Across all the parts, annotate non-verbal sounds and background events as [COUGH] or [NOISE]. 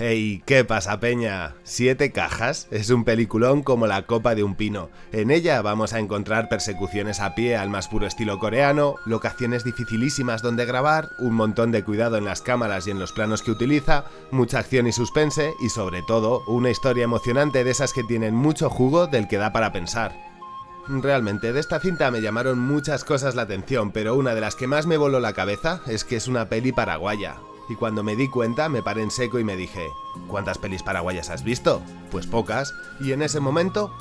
Hey, ¿qué pasa, Peña? Siete cajas es un peliculón como la copa de un pino. En ella vamos a encontrar persecuciones a pie al más puro estilo coreano, locaciones dificilísimas donde grabar, un montón de cuidado en las cámaras y en los planos que utiliza, mucha acción y suspense y sobre todo una historia emocionante de esas que tienen mucho jugo del que da para pensar. Realmente, de esta cinta me llamaron muchas cosas la atención, pero una de las que más me voló la cabeza es que es una peli paraguaya y cuando me di cuenta me paré en seco y me dije, ¿cuántas pelis paraguayas has visto? Pues pocas, y en ese momento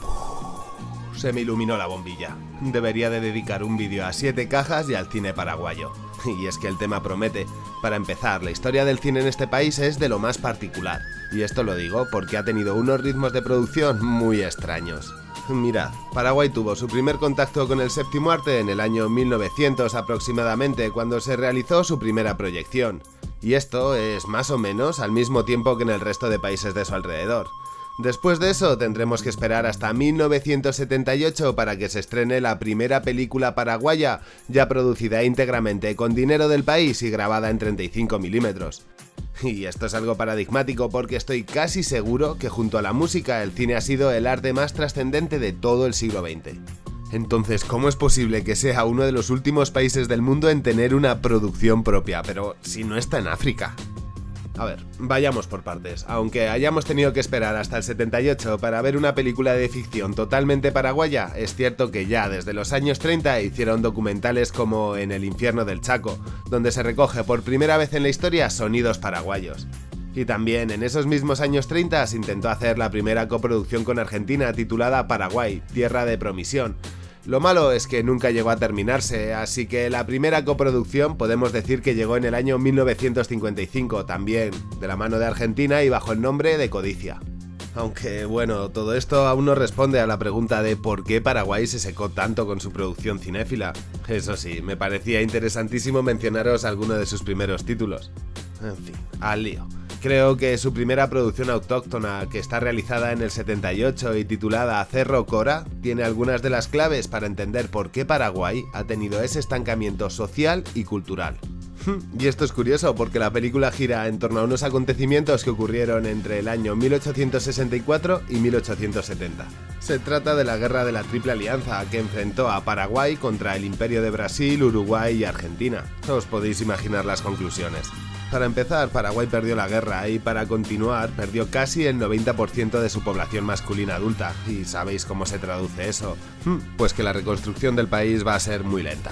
se me iluminó la bombilla. Debería de dedicar un vídeo a siete cajas y al cine paraguayo. [LAUGHS] Y es que el tema promete. Para empezar, la historia del cine en este país es de lo más particular. Y esto lo digo porque ha tenido unos ritmos de producción muy extraños. Mirad, Paraguay tuvo su primer contacto con el séptimo arte en el año 1900 aproximadamente, cuando se realizó su primera proyección y esto es más o menos al mismo tiempo que en el resto de países de su alrededor. Después de eso tendremos que esperar hasta 1978 para que se estrene la primera película paraguaya, ya producida íntegramente con dinero del país y grabada en 35 milímetros. Y esto es algo paradigmático porque estoy casi seguro que junto a la música el cine ha sido el arte más trascendente de todo el siglo XX. Entonces, ¿cómo es posible que sea uno de los últimos países del mundo en tener una producción propia? Pero si no está en África. A ver, vayamos por partes. Aunque hayamos tenido que esperar hasta el 78 para ver una película de ficción totalmente paraguaya, es cierto que ya desde los años 30 hicieron documentales como En el infierno del Chaco, donde se recoge por primera vez en la historia sonidos paraguayos. Y también en esos mismos años 30 se intentó hacer la primera coproducción con Argentina titulada Paraguay, Tierra de Promisión, lo malo es que nunca llegó a terminarse, así que la primera coproducción podemos decir que llegó en el año 1955, también de la mano de Argentina y bajo el nombre de Codicia. Aunque bueno, todo esto aún no responde a la pregunta de por qué Paraguay se secó tanto con su producción cinéfila. Eso sí, me parecía interesantísimo mencionaros alguno de sus primeros títulos. En fin, al lío. Creo que su primera producción autóctona, que está realizada en el 78 y titulada Cerro Cora, tiene algunas de las claves para entender por qué Paraguay ha tenido ese estancamiento social y cultural. [LAUGHS] Y esto es curioso porque la película gira en torno a unos acontecimientos que ocurrieron entre el año 1864 y 1870. Se trata de la Guerra de la Triple Alianza que enfrentó a Paraguay contra el Imperio de Brasil, Uruguay y Argentina. Os podéis imaginar las conclusiones. Para empezar, Paraguay perdió la guerra y para continuar perdió casi el 90% de su población masculina adulta. ¿Y sabéis cómo se traduce eso? Hmm, pues que la reconstrucción del país va a ser muy lenta.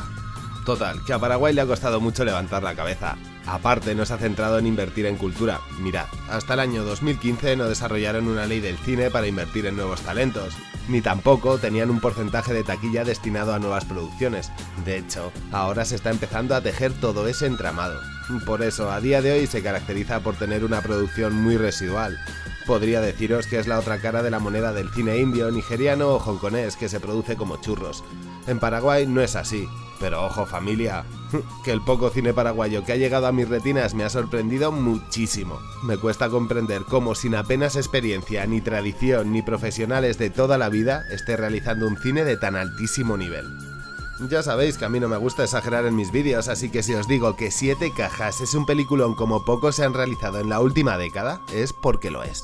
Total, que a Paraguay le ha costado mucho levantar la cabeza. Aparte, no se ha centrado en invertir en cultura. Mirad, hasta el año 2015 no desarrollaron una ley del cine para invertir en nuevos talentos, ni tampoco tenían un porcentaje de taquilla destinado a nuevas producciones. De hecho, ahora se está empezando a tejer todo ese entramado. Por eso, a día de hoy se caracteriza por tener una producción muy residual. Podría deciros que es la otra cara de la moneda del cine indio, nigeriano o hongkonés que se produce como churros. En Paraguay no es así, pero ojo familia, [LAUGHS] que el poco cine paraguayo que ha llegado a mis retinas me ha sorprendido muchísimo. Me cuesta comprender cómo sin apenas experiencia, ni tradición, ni profesionales de toda la vida, esté realizando un cine de tan altísimo nivel. Ya sabéis que a mí no me gusta exagerar en mis vídeos, así que si os digo que Siete Cajas es un peliculón como pocos se han realizado en la última década, es porque lo es.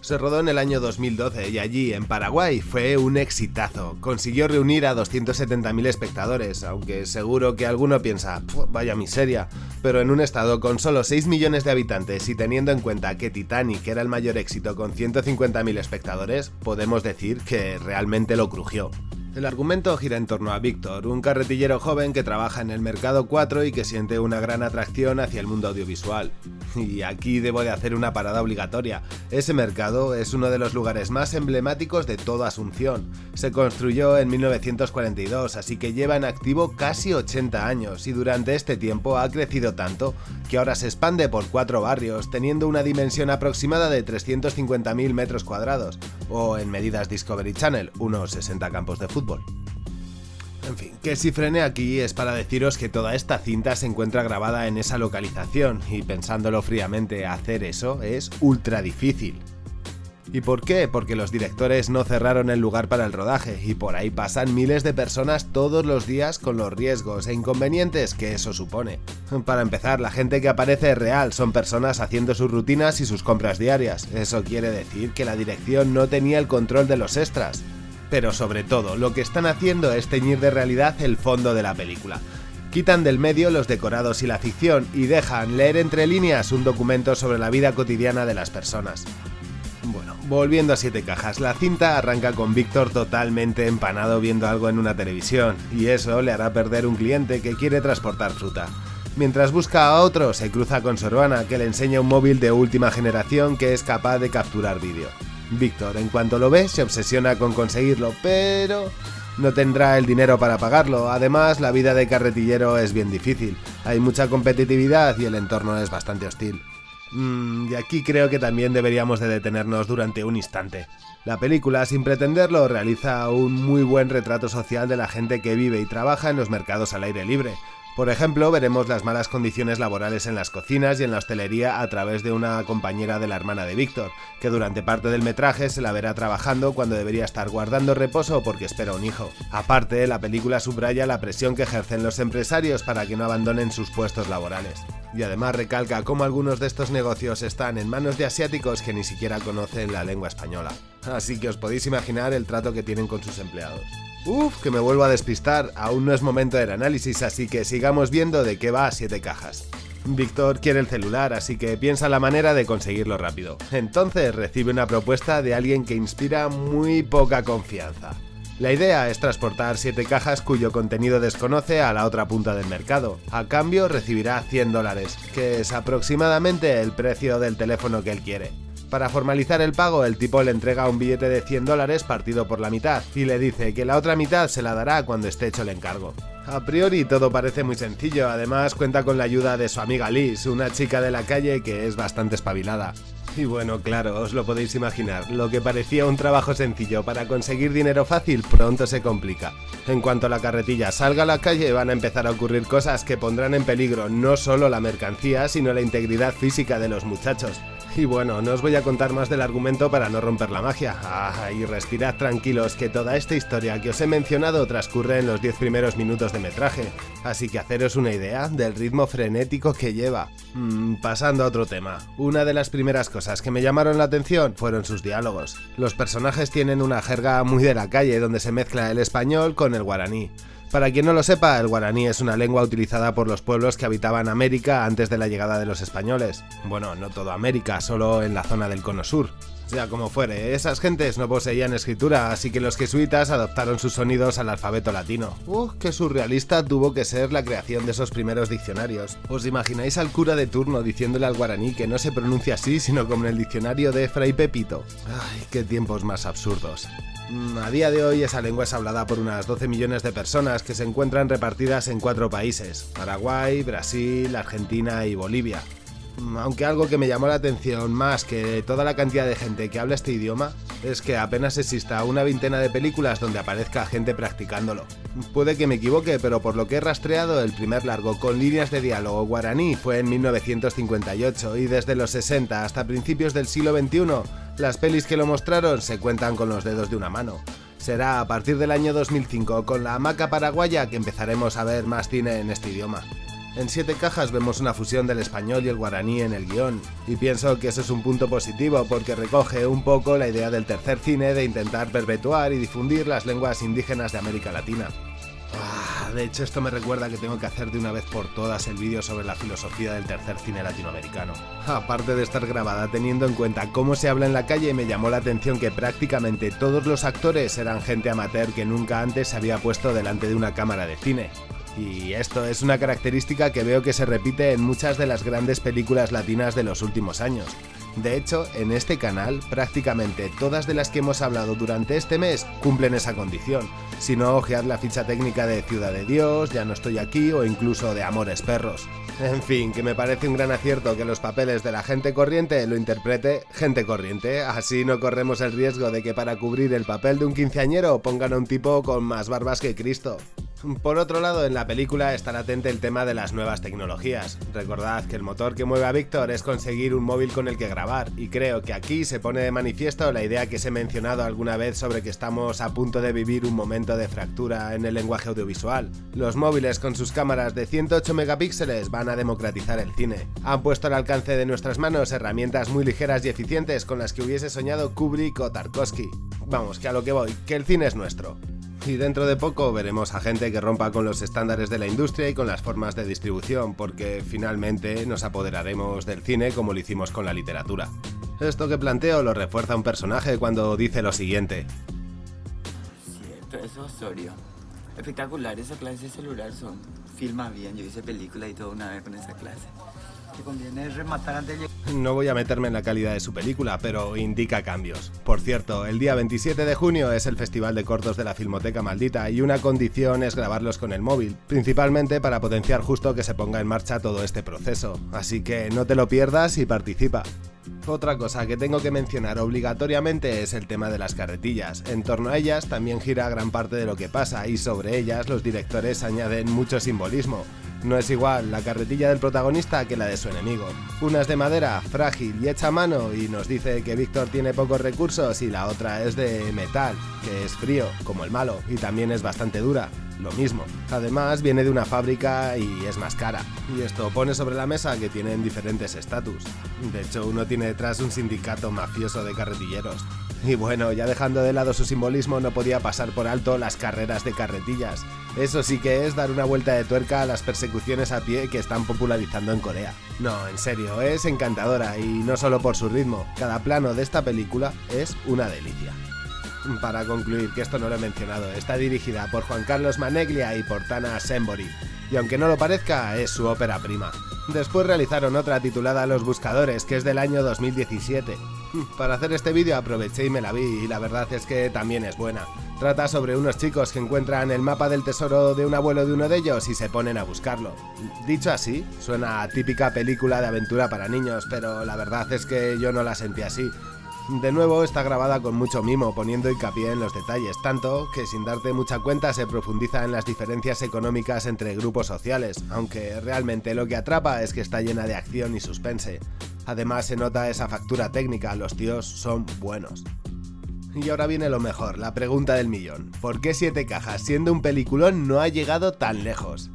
Se rodó en el año 2012 y allí, en Paraguay, fue un exitazo. Consiguió reunir a 270.000 espectadores, aunque seguro que alguno piensa, vaya miseria, pero en un estado con solo 6 millones de habitantes y teniendo en cuenta que Titanic era el mayor éxito con 150.000 espectadores, podemos decir que realmente lo crujió. El argumento gira en torno a Víctor, un carretillero joven que trabaja en el mercado 4 y que siente una gran atracción hacia el mundo audiovisual. Y aquí debo de hacer una parada obligatoria. Ese mercado es uno de los lugares más emblemáticos de toda Asunción. Se construyó en 1942, así que lleva en activo casi 80 años y durante este tiempo ha crecido tanto que ahora se expande por cuatro barrios, teniendo una dimensión aproximada de 350.000 metros cuadrados, o en medidas Discovery Channel, unos 60 campos de fútbol. En fin, que si frené aquí es para deciros que toda esta cinta se encuentra grabada en esa localización y pensándolo fríamente hacer eso es ultra difícil. ¿Y por qué? Porque los directores no cerraron el lugar para el rodaje y por ahí pasan miles de personas todos los días con los riesgos e inconvenientes que eso supone. Para empezar, la gente que aparece es real, son personas haciendo sus rutinas y sus compras diarias. Eso quiere decir que la dirección no tenía el control de los extras. Pero sobre todo, lo que están haciendo es teñir de realidad el fondo de la película. Quitan del medio los decorados y la ficción y dejan leer entre líneas un documento sobre la vida cotidiana de las personas. Bueno, volviendo a Siete Cajas, la cinta arranca con Víctor totalmente empanado viendo algo en una televisión, y eso le hará perder un cliente que quiere transportar fruta. Mientras busca a otro, se cruza con su hermana, que le enseña un móvil de última generación que es capaz de capturar vídeo. Víctor, en cuanto lo ve, se obsesiona con conseguirlo, pero no tendrá el dinero para pagarlo. Además, la vida de carretillero es bien difícil. Hay mucha competitividad y el entorno es bastante hostil. Mm, y aquí creo que también deberíamos de detenernos durante un instante. La película, sin pretenderlo, realiza un muy buen retrato social de la gente que vive y trabaja en los mercados al aire libre, por ejemplo, veremos las malas condiciones laborales en las cocinas y en la hostelería a través de una compañera de la hermana de Víctor, que durante parte del metraje se la verá trabajando cuando debería estar guardando reposo porque espera un hijo. Aparte, la película subraya la presión que ejercen los empresarios para que no abandonen sus puestos laborales. Y además recalca cómo algunos de estos negocios están en manos de asiáticos que ni siquiera conocen la lengua española. Así que os podéis imaginar el trato que tienen con sus empleados. Uf, que me vuelvo a despistar, aún no es momento del análisis, así que sigamos viendo de qué va a siete cajas. Víctor quiere el celular, así que piensa la manera de conseguirlo rápido. Entonces recibe una propuesta de alguien que inspira muy poca confianza. La idea es transportar 7 cajas cuyo contenido desconoce a la otra punta del mercado. A cambio recibirá 100 dólares, que es aproximadamente el precio del teléfono que él quiere. Para formalizar el pago, el tipo le entrega un billete de 100 dólares partido por la mitad y le dice que la otra mitad se la dará cuando esté hecho el encargo. A priori todo parece muy sencillo, además cuenta con la ayuda de su amiga Liz, una chica de la calle que es bastante espabilada. Y bueno, claro, os lo podéis imaginar, lo que parecía un trabajo sencillo para conseguir dinero fácil pronto se complica. En cuanto la carretilla salga a la calle van a empezar a ocurrir cosas que pondrán en peligro no solo la mercancía, sino la integridad física de los muchachos. Y bueno, no os voy a contar más del argumento para no romper la magia. Ah, y respirad tranquilos que toda esta historia que os he mencionado transcurre en los 10 primeros minutos de metraje, así que haceros una idea del ritmo frenético que lleva. Mm, pasando a otro tema, una de las primeras cosas que me llamaron la atención fueron sus diálogos. Los personajes tienen una jerga muy de la calle donde se mezcla el español con el guaraní. Para quien no lo sepa, el guaraní es una lengua utilizada por los pueblos que habitaban América antes de la llegada de los españoles. Bueno, no toda América, solo en la zona del cono sur. Sea como fuere, esas gentes no poseían escritura, así que los jesuitas adoptaron sus sonidos al alfabeto latino. ¡Uh, qué surrealista tuvo que ser la creación de esos primeros diccionarios! ¿Os imagináis al cura de turno diciéndole al guaraní que no se pronuncia así, sino como en el diccionario de Fray Pepito? ¡Ay, qué tiempos más absurdos! Mm, a día de hoy esa lengua es hablada por unas 12 millones de personas que se encuentran repartidas en cuatro países, Paraguay, Brasil, Argentina y Bolivia. Mm, aunque algo que me llamó la atención más que toda la cantidad de gente que habla este idioma es que apenas exista una veintena de películas donde aparezca gente practicándolo. Puede que me equivoque, pero por lo que he rastreado, el primer largo con líneas de diálogo guaraní fue en 1958 y desde los 60 hasta principios del siglo XXI las pelis que lo mostraron se cuentan con los dedos de una mano. Será a partir del año 2005 con la hamaca paraguaya que empezaremos a ver más cine en este idioma. En Siete Cajas vemos una fusión del español y el guaraní en el guion, y pienso que eso es un punto positivo porque recoge un poco la idea del tercer cine de intentar perpetuar y difundir las lenguas indígenas de América Latina. Ah, de hecho, esto me recuerda que tengo que hacer de una vez por todas el vídeo sobre la filosofía del tercer cine latinoamericano. Aparte de estar grabada teniendo en cuenta cómo se habla en la calle, me llamó la atención que prácticamente todos los actores eran gente amateur que nunca antes se había puesto delante de una cámara de cine. Y esto es una característica que veo que se repite en muchas de las grandes películas latinas de los últimos años. De hecho, en este canal prácticamente todas de las que hemos hablado durante este mes cumplen esa condición. Si no, ojead la ficha técnica de Ciudad de Dios, Ya no estoy aquí o incluso de Amores Perros. En fin, que me parece un gran acierto que los papeles de la gente corriente lo interprete gente corriente, así no corremos el riesgo de que para cubrir el papel de un quinceañero pongan a un tipo con más barbas que Cristo. Por otro lado, en la película está latente el tema de las nuevas tecnologías. Recordad que el motor que mueve a Víctor es conseguir un móvil con el que grabar, y creo que aquí se pone de manifiesto la idea que se he mencionado alguna vez sobre que estamos a punto de vivir un momento de fractura en el lenguaje audiovisual. Los móviles con sus cámaras de 108 megapíxeles van a democratizar el cine. Han puesto al alcance de nuestras manos herramientas muy ligeras y eficientes con las que hubiese soñado Kubrick o Tarkovsky. Vamos, que a lo que voy, que el cine es nuestro y dentro de poco veremos a gente que rompa con los estándares de la industria y con las formas de distribución, porque finalmente nos apoderaremos del cine como lo hicimos con la literatura. Esto que planteo lo refuerza un personaje cuando dice lo siguiente. Cierto, es Osorio. Espectacular, esa clase celular son. Filma bien, yo hice película y todo una vez con esa clase. No voy a meterme en la calidad de su película, pero indica cambios. Por cierto, el día 27 de junio es el Festival de Cortos de la Filmoteca Maldita y una condición es grabarlos con el móvil, principalmente para potenciar justo que se ponga en marcha todo este proceso. Así que no te lo pierdas y participa. Otra cosa que tengo que mencionar obligatoriamente es el tema de las carretillas. En torno a ellas también gira gran parte de lo que pasa y sobre ellas los directores añaden mucho simbolismo. No es igual la carretilla del protagonista que la de su enemigo. Una es de madera, frágil y hecha a mano y nos dice que Víctor tiene pocos recursos y la otra es de metal, que es frío, como el malo, y también es bastante dura lo mismo. Además viene de una fábrica y es más cara. Y esto pone sobre la mesa que tienen diferentes estatus. De hecho, uno tiene detrás un sindicato mafioso de carretilleros. Y bueno, ya dejando de lado su simbolismo, no podía pasar por alto las carreras de carretillas. Eso sí que es dar una vuelta de tuerca a las persecuciones a pie que están popularizando en Corea. No, en serio, es encantadora y no solo por su ritmo, cada plano de esta película es una delicia. Para concluir, que esto no lo he mencionado, está dirigida por Juan Carlos Maneglia y por Tana Sembori, y aunque no lo parezca, es su ópera prima. Después realizaron otra titulada Los Buscadores, que es del año 2017. [LAUGHS] Para hacer este vídeo aproveché y me la vi, y la verdad es que también es buena. Trata sobre unos chicos que encuentran el mapa del tesoro de un abuelo de uno de ellos y se ponen a buscarlo. Dicho así, suena a típica película de aventura para niños, pero la verdad es que yo no la sentí así. De nuevo está grabada con mucho mimo, poniendo hincapié en los detalles, tanto que sin darte mucha cuenta se profundiza en las diferencias económicas entre grupos sociales, aunque realmente lo que atrapa es que está llena de acción y suspense. Además se nota esa factura técnica, los tíos son buenos. Y ahora viene lo mejor, la pregunta del millón. ¿Por qué Siete Cajas, siendo un peliculón, no ha llegado tan lejos?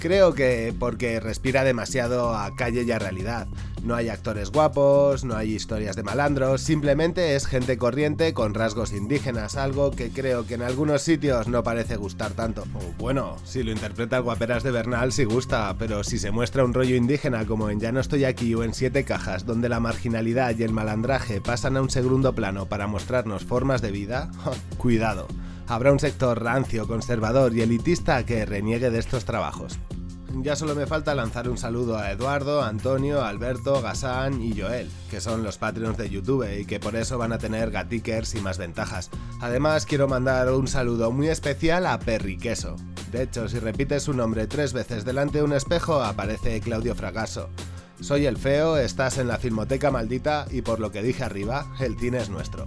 Creo que porque respira demasiado a calle y a realidad. No hay actores guapos, no hay historias de malandros, simplemente es gente corriente con rasgos indígenas, algo que creo que en algunos sitios no parece gustar tanto. bueno, si lo interpreta guaperas de Bernal sí gusta, pero si se muestra un rollo indígena como en Ya no estoy aquí o en Siete cajas, donde la marginalidad y el malandraje pasan a un segundo plano para mostrarnos formas de vida, [LAUGHS] cuidado habrá un sector rancio, conservador y elitista que reniegue de estos trabajos. Ya solo me falta lanzar un saludo a Eduardo, Antonio, Alberto, Gasán y Joel, que son los Patreons de YouTube y que por eso van a tener gatikers y más ventajas. Además quiero mandar un saludo muy especial a Perry Queso. De hecho, si repites su nombre tres veces delante de un espejo aparece Claudio Fragasso. Soy el feo, estás en la Filmoteca Maldita y por lo que dije arriba, el cine es nuestro.